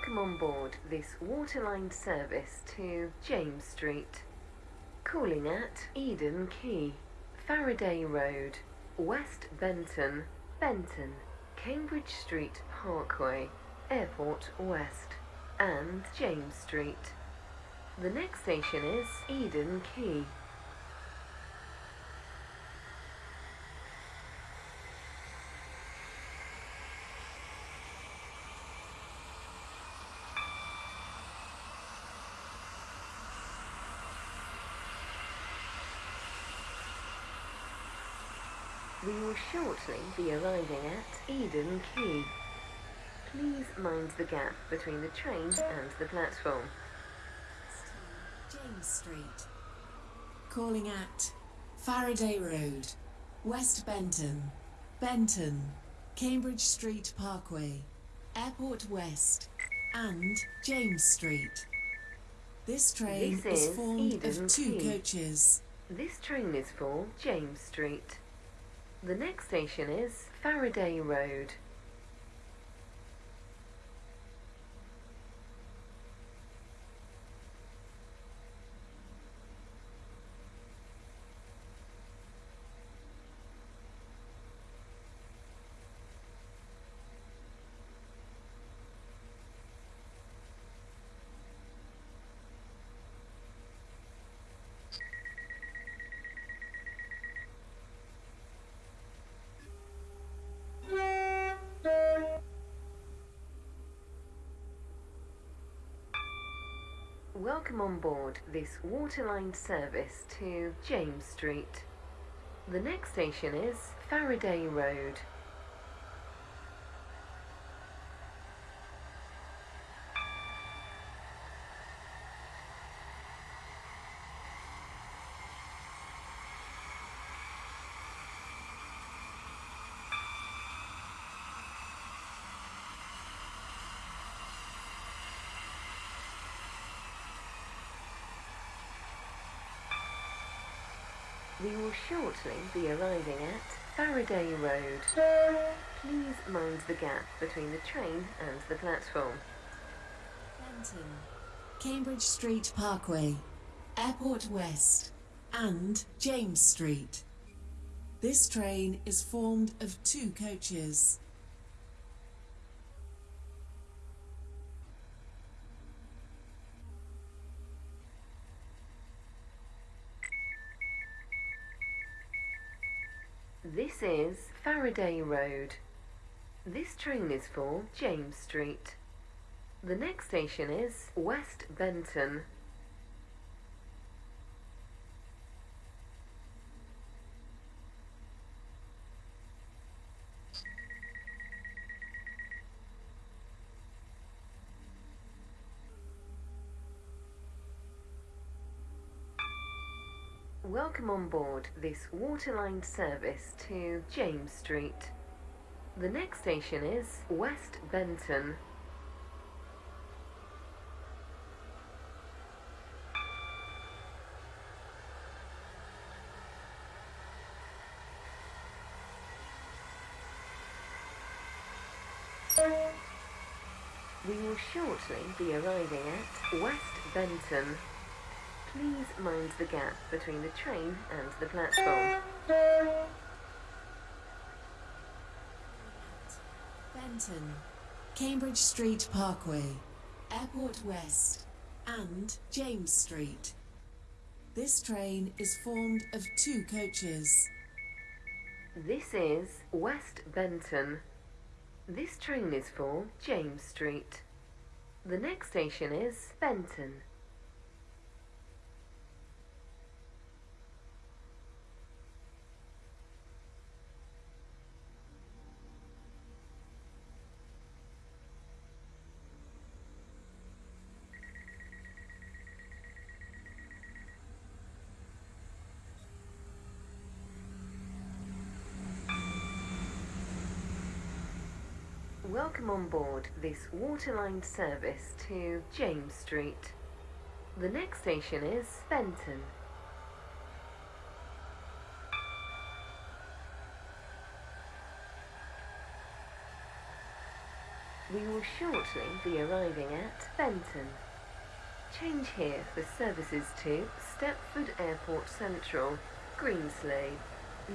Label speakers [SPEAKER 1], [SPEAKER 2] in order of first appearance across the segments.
[SPEAKER 1] Welcome on board this waterline service to James Street. Calling at Eden Quay, Faraday Road, West Benton, Benton, Cambridge Street Parkway, Airport West, and James Street. The next station is Eden Quay. We will shortly be arriving at Eden Quay. Please mind the gap between the train and the platform.
[SPEAKER 2] James Street. Calling at Faraday Road, West Benton, Benton, Cambridge Street Parkway, Airport West, and James Street. This train
[SPEAKER 1] This
[SPEAKER 2] is
[SPEAKER 1] is
[SPEAKER 2] formed
[SPEAKER 1] Eden
[SPEAKER 2] of two
[SPEAKER 1] Quay.
[SPEAKER 2] coaches.
[SPEAKER 1] This train is for James Street. The next station is Faraday Road. Welcome on board this waterline service to James Street. The next station is Faraday Road. We will shortly be arriving at Faraday Road. Please mind the gap between the train and the platform.
[SPEAKER 2] Benton, Cambridge Street Parkway, Airport West, and James Street. This train is formed of two coaches.
[SPEAKER 1] Is Faraday Road. This train is for James Street. The next station is West Benton. Welcome on board this waterline service to James Street. The next station is West Benton. We will shortly be arriving at West Benton. Please mind the gap between the train and the platform.
[SPEAKER 2] Benton, Cambridge Street Parkway, Airport West, and James Street. This train is formed of two coaches.
[SPEAKER 1] This is West Benton. This train is for James Street. The next station is Benton. Welcome on board this waterline service to James Street. The next station is Benton. We will shortly be arriving at Benton. Change here for services to Stepford Airport Central, Greenslade,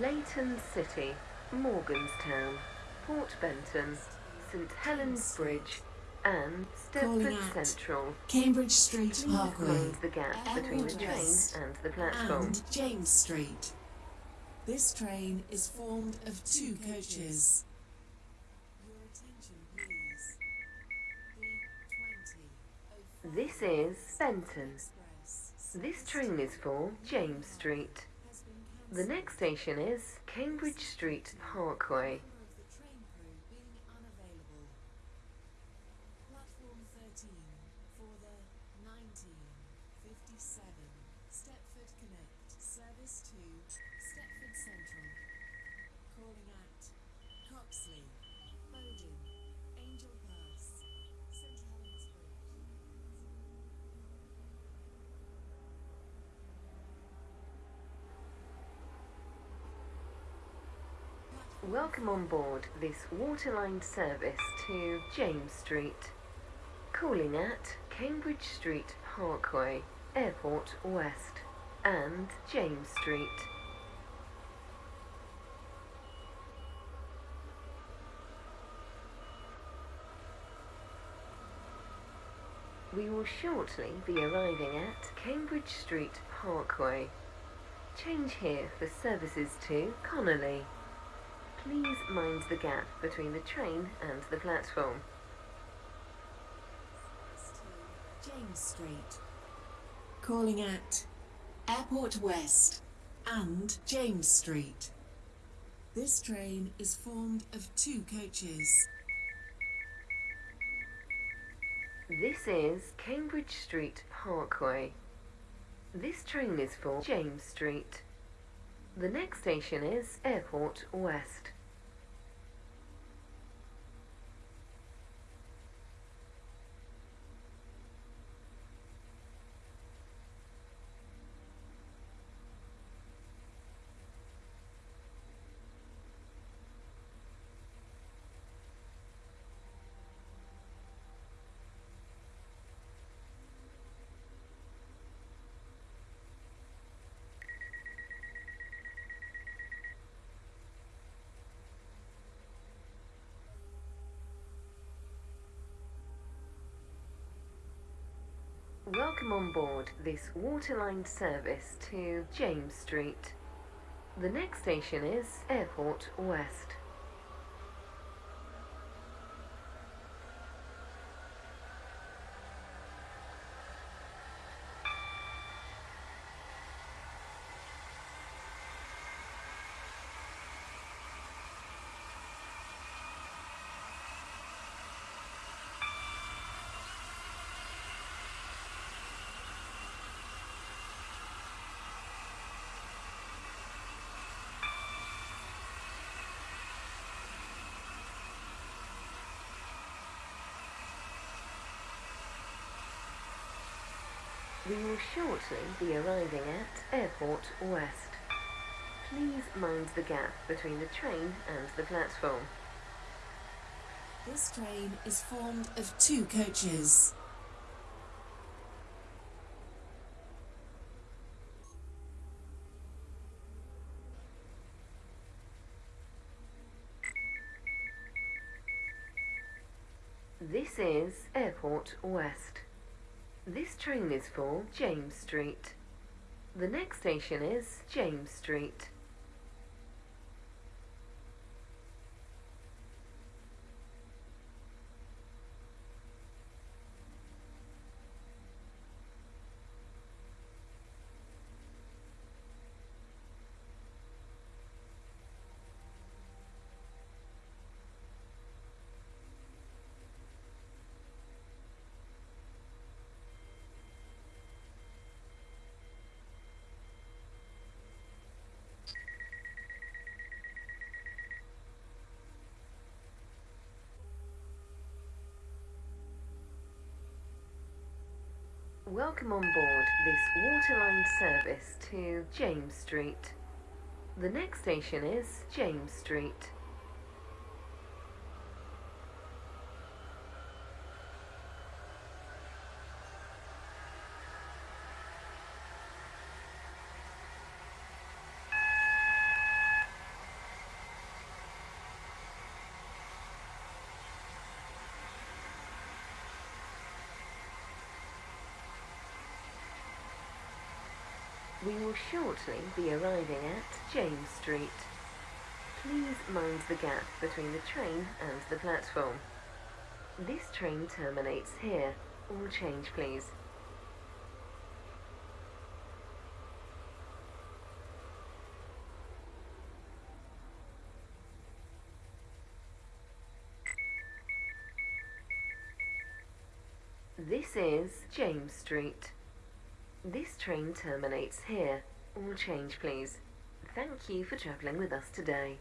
[SPEAKER 1] Leighton City, Morganstown, Port Benton, St Helens Bridge, and Stepford. Central.
[SPEAKER 2] Cambridge Street
[SPEAKER 1] Please
[SPEAKER 2] Parkway
[SPEAKER 1] mind the gap between the
[SPEAKER 2] Airport
[SPEAKER 1] train
[SPEAKER 2] West
[SPEAKER 1] and the platform.
[SPEAKER 2] and James Street. This train is formed of two coaches. Your attention, please.
[SPEAKER 1] This is Benton. This train is for James Street. The next station is Cambridge Street Parkway.
[SPEAKER 2] Member of the train crew being unavailable. Platform 13 for the 1957 Stepford Connect service Stepford Central. Calling at Coxly, Bowden, Angel Pass, St Helens Bridge.
[SPEAKER 1] Welcome on board this Waterline service to James Street. Calling at Cambridge Street Parkway, Airport West, and James Street. We will shortly be arriving at Cambridge Street Parkway. Change here for services to Connolly. Please mind the gap between the train and the platform.
[SPEAKER 2] to James Street. Calling at Airport West and James Street. This train is formed of two coaches.
[SPEAKER 1] This is Cambridge Street Parkway. This train is for James Street. The next station is Airport West. Welcome on board this Waterline service to James Street. The next station is Airport West. We will shortly be arriving at Airport West. Please mind the gap between the train and the platform.
[SPEAKER 2] This train is formed of two coaches.
[SPEAKER 1] This is Airport West. This train is for James Street. The next station is James Street. Welcome on board this Waterline service to James Street. The next station is James Street. We will shortly be arriving at James Street. Please mind the gap between the train and the platform. This train terminates here. All change, please. This is James Street. This train terminates here. All change, please. Thank you for travelling with us today.